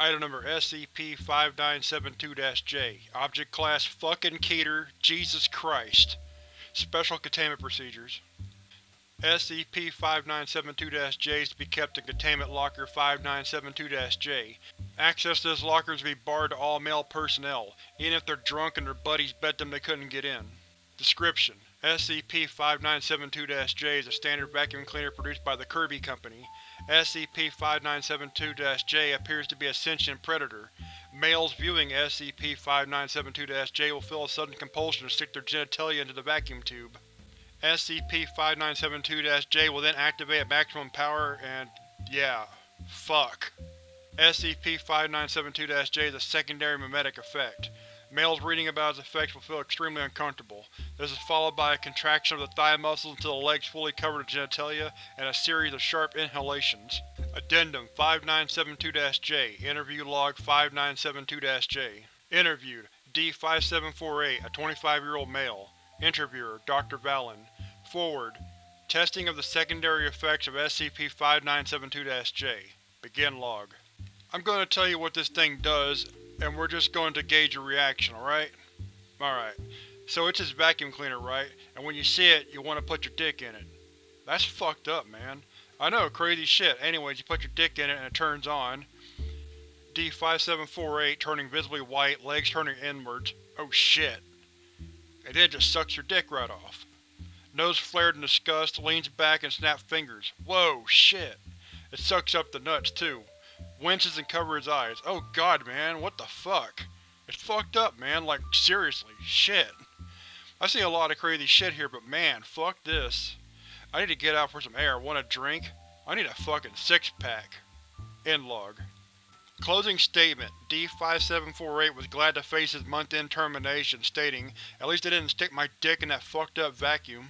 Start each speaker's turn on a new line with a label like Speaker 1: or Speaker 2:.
Speaker 1: Item number SCP-5972-J Object Class Fucking Keter Jesus Christ Special Containment Procedures SCP-5972-J is to be kept in Containment Locker 5972-J. Access to this locker is to be barred to all male personnel, even if they're drunk and their buddies bet them they couldn't get in. Description: SCP-5972-J is a standard vacuum cleaner produced by the Kirby Company. SCP-5972-J appears to be a sentient predator. Males viewing SCP-5972-J will feel a sudden compulsion to stick their genitalia into the vacuum tube. SCP-5972-J will then activate at maximum power and… yeah. Fuck. SCP-5972-J is a secondary mimetic effect. Males reading about its effects will feel extremely uncomfortable. This is followed by a contraction of the thigh muscles until the legs fully cover the genitalia, and a series of sharp inhalations. Addendum 5972-J Interview Log 5972-J Interviewed: D-5748, a 25-year-old male. Interviewer: Dr. Vallon. Foreword: Testing of the secondary effects of SCP-5972-J. Begin log. I'm going to tell you what this thing does, and we're just going to gauge your reaction, alright? Alright. So it's this vacuum cleaner, right? And when you see it, you want to put your dick in it. That's fucked up, man. I know, crazy shit. Anyways, you put your dick in it and it turns on. D-5748 turning visibly white, legs turning inwards. Oh shit. And then it just sucks your dick right off. Nose flared in disgust, leans back and snaps fingers. Whoa, shit. It sucks up the nuts, too. Winces and covers his eyes. Oh god, man, what the fuck? It's fucked up, man, like, seriously, shit. I've seen a lot of crazy shit here, but man, fuck this. I need to get out for some air. Want a drink? I need a fucking six-pack. End log. Closing statement: D-5748 was glad to face his month-end termination, stating, At least I didn't stick my dick in that fucked up vacuum.